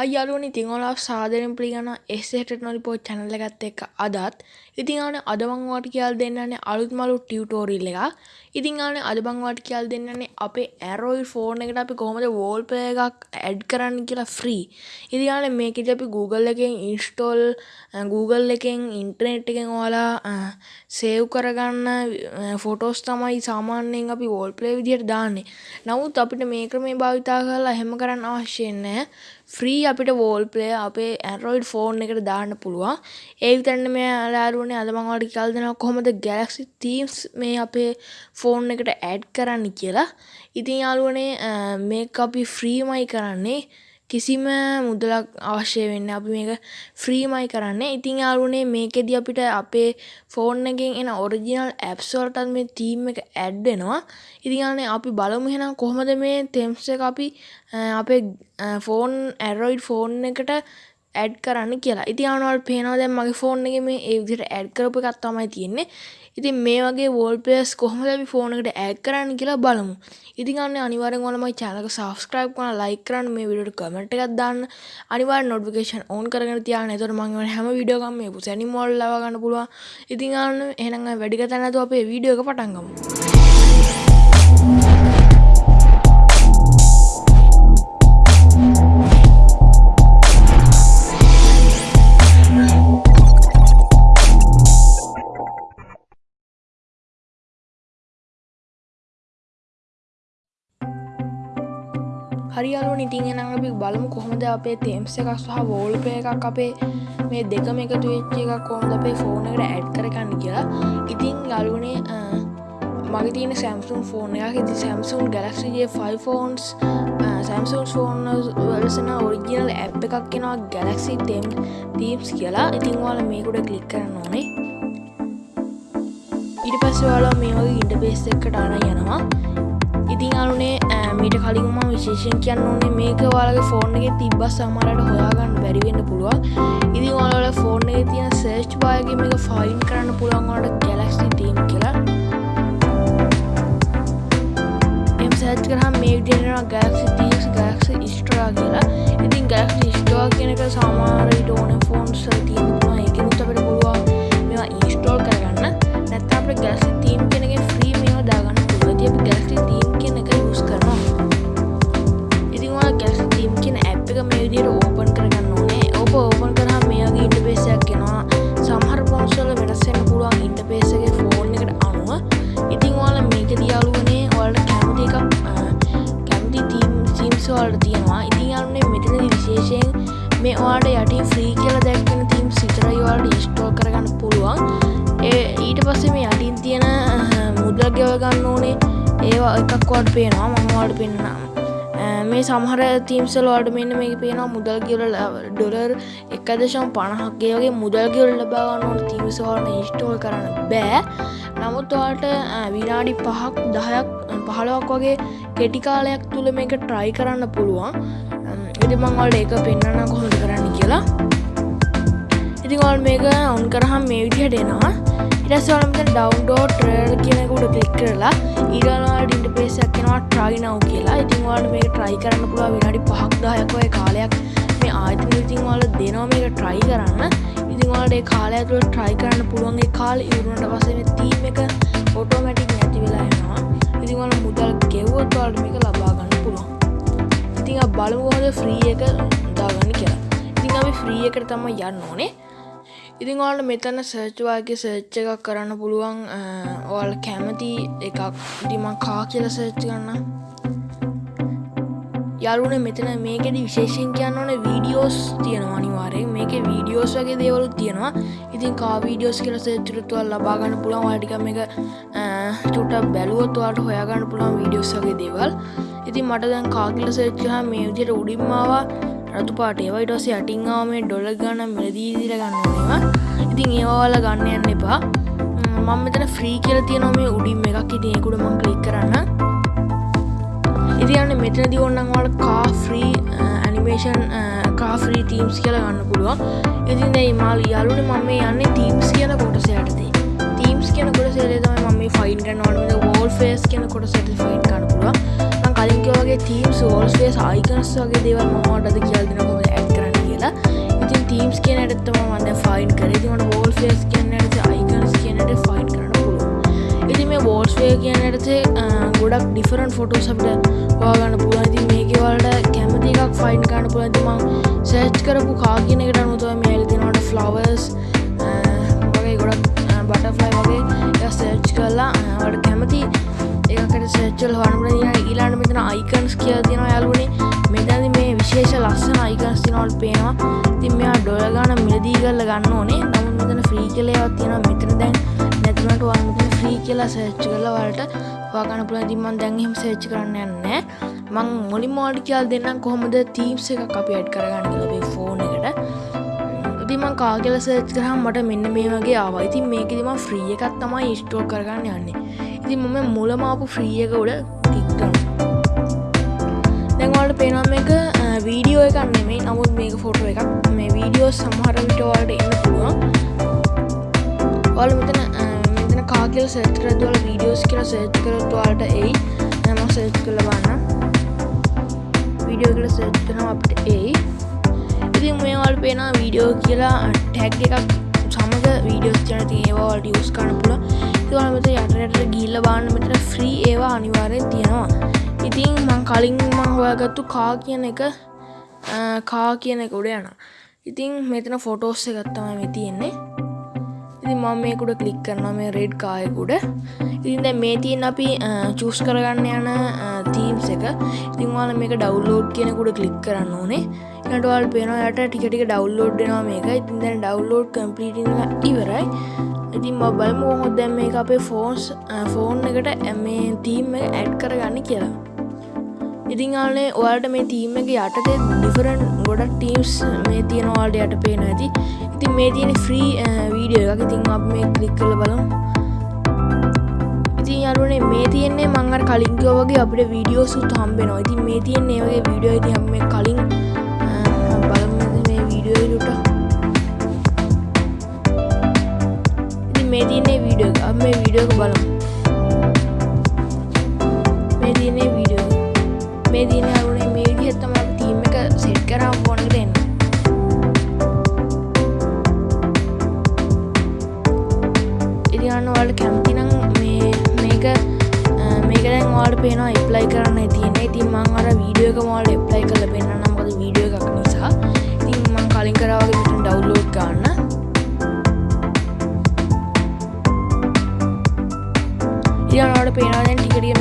අයියාලුවනි ඉතින් ඔයාලා සාදරයෙන් පිළිගන්නවා එස්.ඒ ටෙක්නොලොජි channel එකත් එක්ක අදත් ඉතින් ආනේ අද මම ඔයාලට කියලා දෙන්නන්නේ අලුත් මලු ටියුටෝරියල් එකක්. ඉතින් ආනේ අද මම ඔයාලට කියලා දෙන්නන්නේ අපේ Android phone එකට අපි කොහොමද wallpaper එකක් add කරන්න කියලා free. ඉතින් ආනේ මේකෙදි අපි Google එකෙන් install Google එකෙන් internet එකෙන් ඔයාලා save කරගන්න photos තමයි සාමාන්‍යයෙන් අපි wallpaper විදිහට දාන්නේ. නමුත් අපිට මේ ක්‍රමේ භාවිතා කරලා එහෙම කරන්න අවශ්‍ය නැහැ. ෆ්‍රී අපිට වෝල් ප්ලේ අපේ ඇන්ඩරෝයිඩ් ෆෝන් එකට දාන්න පුළුවන්. ඒ විතරන්න මේ ලාරුවනේ අද මං ඔයාලට කියලා දෙනවා කොහොමද Galaxy Themes මේ අපේ ෆෝන් එකට ඇඩ් කරන්න කියලා. ඉතින් යාළුවනේ මේක අපි ෆ්‍රීමයි කරන්නේ. කිසිම මුදලක් අවශ්‍ය වෙන්න අපි මේක ෆ්‍රීමයි කරන්නේ. ඉතින් යාළුවනේ මේකෙදි අපිට අපේ ෆෝන් එකෙන් එන ඔරිජිනල් ඇප්ස් වලටත් මේ තීම් එක ඇඩ් වෙනවා. ඉතින් යාළුවනේ අපි බලමු එහෙනම් කොහොමද මේ තෙම්ස් එක අපි අපේ ෆෝන් ඇරොයිඩ් ෆෝන් එකට ඇඩ් කරන්න කියලා. ඉති අනුවල් පේනවා දැන් මගේ ෆෝන් එක මේ ඒ විදිහට ඇඩ් කරපු එකක් තමයි තියෙන්නේ. ඉතින් මේ වගේ වෝල්පේස් කොහොමද අපි ෆෝන් එකට ඇඩ් කරන්න කියලා බලමු. ඉතින් අන්න අනිවාර්යෙන් ඔයාලා මගේ channel එක subscribe කරලා like කරන්න මේ වීඩියෝට comment එකක් දාන්න. අනිවාර්යෙන් notification on කරගෙන තියාගන්න. එතකොට මම වෙන හැම වීඩියෝ එකක්ම මේ පුසැනි මෝල් ලවා ගන්න පුළුවන්. ඉතින් අන්න එහෙනම් වැඩි කතා නැතුව අපේ වීඩියෝ එක පටන් ගමු. හරියාලුවනි ඉතින් එහෙනම් අපි බලමු කොහොමද අපේ තේම්ස් එකක් සහ වෝල්පේපර් එකක් අපේ මේ දෙකම එකතු වෙච්ච එකක් කොහොමද අපේ ෆෝන් එකට ඇඩ් කරගන්න කියලා. ඉතින් යාළුවනේ මගේ තියෙන Samsung ෆෝන් එකක්. ඉතින් Samsung Galaxy J5 phones Samsung phone වලසන original app එකක් එනවා Galaxy Themes කියලා. ඉතින් ඔයාලා මේක උඩ ක්ලික් කරන්න ඕනේ. ඊට පස්සේ ඔයාලා මේ වගේ ඉන්ටර්ෆේස් එකකට අරන් යනවා. ඉතින් අනුනේ මීට කලින්ම විශේෂෙන් කියන්න ඕනේ මේක ඔයාලගේ ෆෝන් එකේ තිබ්බ සමහරට හොයාගන්න බැරි වෙන්න පුළුවන්. ඉතින් ඔයාලා ෆෝන් එකේ තියෙන සර්ච් බාර් එකේ මේක ෆයින්ඩ් කරන්න පුළුවන් ඔයාලට Galaxy Team කියලා. එම් සර්ච් කරාම මේ විදිහට එනවා Galaxy Themes Galaxy Store කියලා. ඉතින් Galaxy Store කියන එක සමහර විට ඕනේ ෆෝන්ස් වල තියෙන පුළුවන්. ඒකෙනුත් අපිට පුළුවන් මේවා ඉන්ස්ටෝල් කරගන්න. නැත්නම් අපිට Galaxy Team කියන එකේ ෆ්‍රී මේවා දාගන්න පුළුවන්. ඉතින් අපි Galaxy Team විදියට ඕපන් කරගන්න ඕනේ ඔබ ඕපන් කරහම මේ වගේ ඉන්ටර්ෆේසයක් එනවා සමහර ෆෝන්ස් වල වෙනස් වෙන්න පුළුවන් ඉන්ටර්ෆේස් එකේ ෆෝන් එකට අනුව ඉතින් ඔයාලා මේකදී යාළුවනේ ඔයාලට කැමති එකක් කැමති තීම් තීම්ස් වලට තියෙනවා ඉතින් යාළුවනේ මෙතනදී විශේෂයෙන් මේ ඔයාලට යටින් ෆ්‍රී කියලා දැක්වෙන තීම්ස් විතරයි ඔයාලට ඉන්ස්ටෝල් කරගන්න පුළුවන් ඒ ඊට පස්සේ මේ යටින් තියෙන මුදල් ගෙව ගන්න ඕනේ ඒවා එකක් වට පේනවා. මම ඔයාලට පෙන්නන්නම්. මේ සමහර තීම්සල් වලට මෙන්න මේක පේනවා මුදල් කියවල ඩොලර් එක දශම් පණහක්ගේ වගේ මුදල් කියවල ලබාගන්න ඕන තීමසවලන ඉස්ටෝල් කරන්න බෑ. නමුත් ඔයාට විනාඩි පහක් දහයක් පහලවක් වගේ කෙටිකාලයක් තුළ මේක ට්‍රයි කරන්න පුළුවන්. ඉති මංවල්ට ඒක පෙන්න්න කොහොද කරන්න කියලා. ඉතිංවල් මේක ඔවන් කරහම් මේ විදිහට එනවා. ඉටස්වලමත ඩවන්ඩෝ ට්‍රල් කියනකුට කලික් කරලා ඊරලාට ඉන්ටපේසක් කෙනවා ට්‍රයි නව් කියලා ඉතින්වාට මේ ට්‍රයි කරන්න පුළුව විනාඩි පහක් දායකොය කාලයක් මේ ආයතන ඉතින්වාල දෙනවා මේක ට්‍රයි කරන්න ඉතින්වාට කාලය තුළ ට්‍රයි කරන්න පුළුවන්ගේ කාල ඉවරුණට පසේ තීම එක ඔටෝමැටික් නැති වෙලා එනවා ඉතින්වල මුදල් ගෙව්වොත් වලට මේක ලබාගන්න පුළුවන් ඉතිං බලමුහොද ෆ්‍රී එක දාගන්න කියලා ඉතින් අපි ෆ්‍රී එකට තම යන්න ඕනේ ඉතින් ඔයාලට මෙතන සර්ච් වගේ සර්ච් එකක් කරන්න පුළුවන් ඔයාල කැමති එකක් ඉතින් මං කා කියලා සර්ච් කරන්න යාළුවනේ මෙතන මේකෙදි විශේෂයෙන් කියන්න ඕනේ වීඩියෝස් තියෙනවා අනිවාර්යෙන්. මේකේ වීඩියෝස් වගේ දේවලුත් තියෙනවා. ඉතින් කා වීඩියෝස් කියලා සර්ච් කරොත් ඔයාලා ලබා ගන්න පුළුවන්. ඔයාලා ටිකක් මේක චුට්ටක් බැලුවොත් ඔයාලට හොයාගන්න පුළුවන් වීඩියෝස් වගේ දේවල්. ඉතින් මට දැන් කා කියලා සර්ච් කරාම මේ විදිහට උඩින්ම ආවා. රතු පාට ඒවා ඊට පස්සේ යටින් ආව මේ ඩොලර් ගණන් මිලදී දීලා ගන්න ඕනේවා. ඉතින් ඒවා වල ගන්න යන්න එපා. මම මෙතන ෆ්‍රී කියලා තියෙනවා මේ උඩින් එකක්. ඉතින් ඒක උඩ මම ක්ලික් කරන්න. ඉතින් යන්නේ මෙතනදී ඕනනම් ඔයාලා කා ෆ්‍රී ඇනිමේෂන් කා ෆ්‍රී තීම්ස් කියලා ගන්න පුළුවන්. ඉතින් දැන් මාල් යාළුවනේ මම මේ යන්නේ තීම්ස් කියන කොටස යටතේ. තීම්ස් කියන කොටස යටතේ තමයි මම මේ ෆයින් කරන්න ඕනේ. මේ වෝල් ෆේස් කියන කොටස යටතේ ෆයින් කරන්න පුළුවන්. වගේ තීම්ස් ෝල්ස්ගේ සායිකනස් වගේ දේවල් මහටද කියල්දෙන හොම ඇත් කරන්න කියලා. ඉතින් තීම්ස් කියන ඇත්තම මන්න ෆයින් කරතිමට වෝල්ෆේස් කියන්නට අයිකනස් කියනට ෆයින් කරන පුළුව ඉති මේ වෝල්ස්වේ කියනටසේ ගොඩක් ඩිෆරන් ෆොටෝ සබට වාගන්න පුළති මේකවලට කැමති එකක් ෆයින් කරන්න පුළතිමං සෑච් කරපු කාගෙනකට අනුතුව මේල් දෙනට ෆ්ලවර්ස් වගේ ගොඩක් බටෆ්ලයි වගේ සර්ච් කරලා වට කැමති ඒකට සේච්චල් හනපන ඊලාට මෙතන අයිකන්ස් කිය තින යාලුවනේ මෙතැදි මේ විශේෂ ලස්සන අයිකන්ස් තිනවල් පේනවා. තින් මෙයා ඩොල ගාන මිලදී කරල ගන්න ඕනේ. නමුත් මෙතන ෆ්‍රී කලේවත් තියෙන මෙතන දැන් නැතිනට වන්න ෆ්‍රී කියලා සේච්ච කල වලට වාගන පුළ දිමන් දැන්හෙම සේච්ච කරන්න යන්න මං මුලින් මෝඩි කියල් දෙන්නම් කොහොමද තීම්ස එක අපි ඇඩ් කරගන්න ලබේ ෆෝන් එකට. ඉතිමං කාගල සර්ච් කරහම් මට මෙන්න මේ වගේ ආවා. ඉතින් මේක දිම ෆ්‍රිය එකත් තමයි ස්ටෝ කරගන්න යන්නේ. ඉතින් මම මුලමාපු ෆ්‍රිය එක උඩ ටික්ටන දැන්වලට පේනම් එක වීඩියෝ එකක් නෙමේ නමුත් මේක ෆොටෝ එකක්. මේ වීඩියෝ සමහර විටවලට එන්න පුළුවන්. ඔල මෙතන මෙතන කාගල් සෙත්‍රදවල වීඩියෝස් කියලා සේච් කරත්වාලට එයි. නම සේච් කළ බන්න වීඩියෝ කළ සර්ච් කරනවා අපට ඒ ඉතින් මේවල් පේන වීඩියෝ කියලා ටැක් එකක් සමග වීඩියෝස් ජනති ඒවාට යස් කරන පුල ඒවලමත යටට ගිල්ල බාන්න මෙතර ෆ්‍රී ඒවා අනිවාරය තියෙනවා. ඉතින් මං කලින් මං හොයාගත්තු කා කියන එක කා කියන එක උඩ යන ඉතින් මෙතන ෆොටෝස් එකත්තම මේ තියෙන්නේ. ඉතින් මම මේකුඩ කලික් කරනවා මේ රෙඩ් කායකුඩ ඉතින් දැ මේ තියෙන් අපි චූස් කරගන්න යන තීම්ස් එක. ඉතින්වාල මේක ඩව්ලෝඩ් කියනකුඩ කලික් කරන්න ඕනේ. නටවල් පේනයට ටිකටික ඩව්ලෝඩ්නවා මේක. ඉතින් දැන් ඩව්ලෝඩ් කම්පලිට ඉවරයි. ඉතින් බල්ම හොත් දැම් මේ අපේ ෆෝන්ස් ෆෝන් එකට ඇමේ තීම් එක ඇඩ් කරගන්න කියලා. ඉතින් ආනේ ඔයාට මේ තීම එක යටතේ ඩිෆරන් ගොඩක් ටීම්ස් මේ තියෙනවාට යට පේන ඇති ඉතින් මේ තියෙන ෆ්‍රී වීඩියෝ එකක් ඉතින් අප මේ කලික් කළ බලමු. ඉතින් යාළුවනේ මේ තියෙන්නේ මං අර කලින් කිව්වා වගේ අපිට වීඩියෝ සුත් හම්බෙනවා ඉතින් මේ තියෙන්නේ වගේ වීඩියෝ ඉතින් අපි මේ කලින් බලමු මේ වීඩියෝ එකට මේ තියෙන්නේ වීඩියෝ එක. අපි මේ වීඩියෝ එක බලමු. මේ තියෙන්නේ වීඩියෝ මේ තියෙන්නේ යාළුවනේ මේ විදිහට තමයි අපි ටීම් එක සෙට් කරාම ෆෝන් එකට එන්නේ ඉතිගන්න වලට කැමතිනම් මේ මේක මේකදැන් වාට පේන එප්ලයි කරන්න තියන ඉතින් මං අර වීඩියෝ එක මෝල් එප්ලයි කල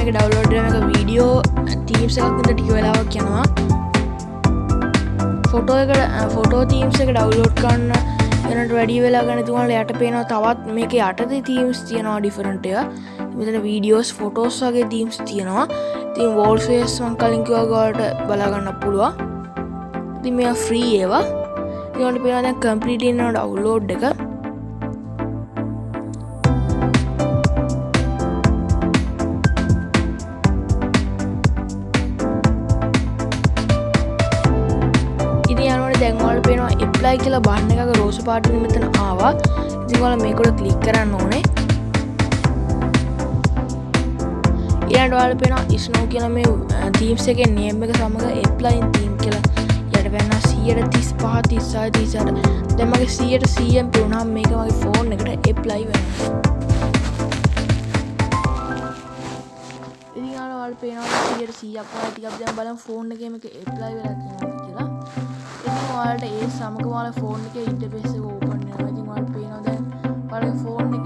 එක ඩව්ලෝඩ් එක වීඩියෝ තීම්ස එකක්ද ටික වෙලාවක් යනවා. ෆොටෝ එකට ෆොටෝ තීම්ස එක ඩව්ලෝඩ් කන්න එනට වැඩි වෙලා ගන තුවල යට පේනවා තවත් මේක යටද තීම්ස් තියෙනවා ඩිෆරන්ටය මෙතන වීඩියෝස් ෆොටෝස් වගේ තීම්ස් තියෙනවා. තින් වෝල්ෆේස් වන් කලින්කිවගලට බලාගන්න පුළුව ති මෙ ෆ්‍රී ඒවා. ඒට පේන කම්පලිටනට අවුලෝඩ් එක. දැන්වල් පේනවා එප්ලයි කියලා බන්න එකක රෝස පාට මෙතන ආවා ඉතිවල මේකොට කලික් කරන්න ඕනේ. ඉයටවාල පෙන ඉස්නෝ කියල මේ තීම්ස එක නියම එක සමඟ එප්ලයින් තීම් කියලා. යට වෙන්න සියට තිස් පහ තිස්සා තිසට දැමගේ සියට සියම් පෙවුණම් මේක මගේ ෆෝන් එකට එප්ලයි වෙන්න ඉදිවල් පේනවා සියට සියක් ටිකක් දැම් බලම් ෆෝන් එකම එක එප්ලයි වෙලා කියලා ඔයාලට ඒ සමග වාල ෆෝන් එක ඉන්ටපෙස ඕපන් ඉතින් වල් පේනවා දැන් වල ෆෝන් එක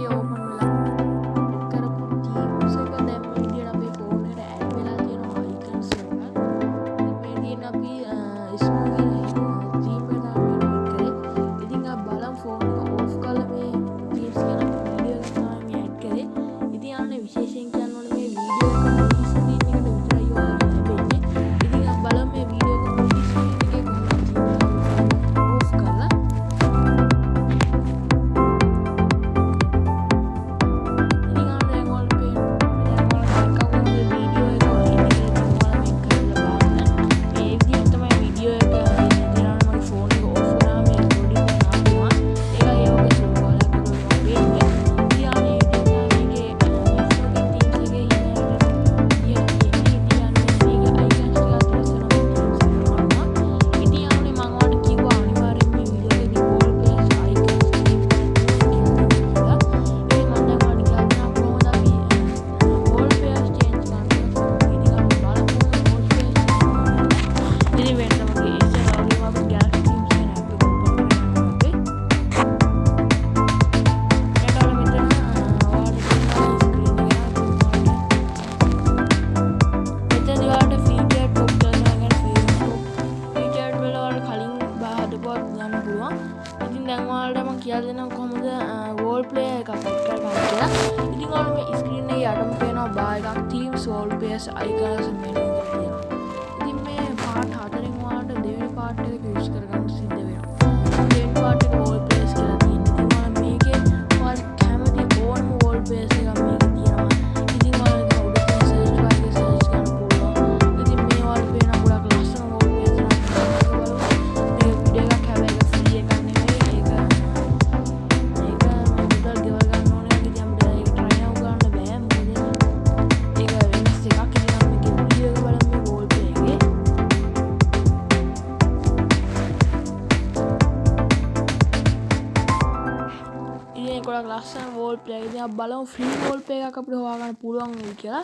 I got ಲಾಸ್ಟಲ್ಲಿ ಓಲ್ಡ್ ಪ್ಲೇ ಆಗಿದೆ ಆ ಬಲ ಫ್ರೀ ಓಲ್ಡ್ ಪ್ಲೇ ಹಾಕಬಿಟ್ಟು ಹೋಗೋಣ ಪೂರ್ವಂಗ ಇಲ್ಕಿಲ್ಲ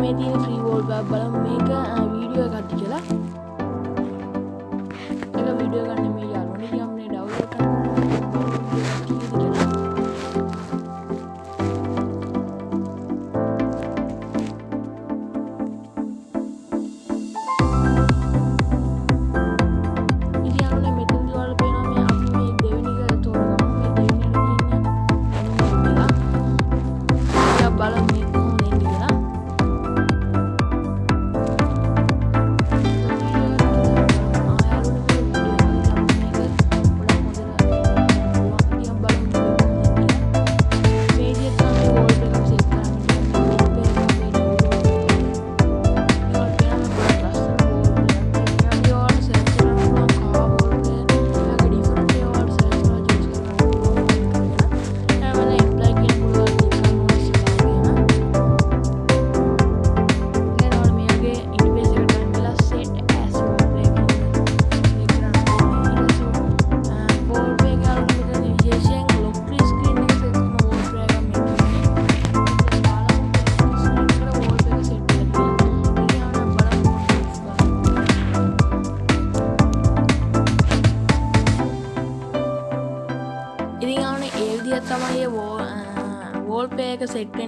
ಮೇದಿ ಫ್ರೀ ಓಲ್ಡ್ ಬಲ ಮೇಗ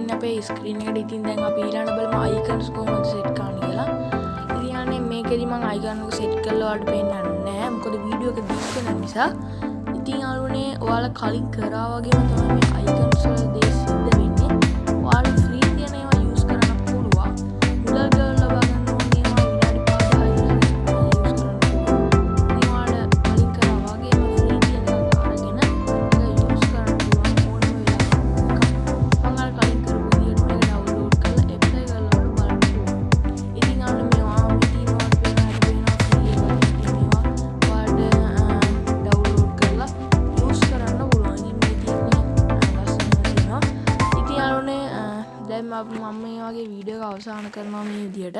එන්න අපේ ස්ක්‍රීන් එකට ඉතින් දැන් අපි ඊළඟ බලමු අයිකන්ස් කොහොමද සෙට් කරන්න කියලා. ඉතින් යන්නේ මේකෙදි මම අයිකන් එක සෙට් කරලා ඔයාලට පෙන්නන්නේ නැහැ. මොකද වීඩියෝ එක දික් වෙන නිසා. ඉතින් අලුනේ ඔයාලා කලින් කරා වගේම තමයි මේ අයිකන්ස් වල දේ සිද්ධ වෙන්නේ. කරනවා මේ විදියට.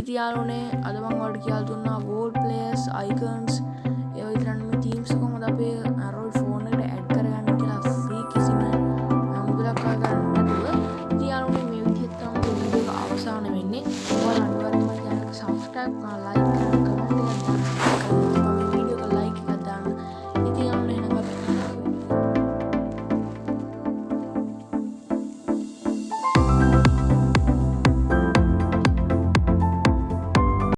ඉතියාලුනේ අදමං වඩ කියල් දුන්නා වෝල් පලේස් අයිකන්ස්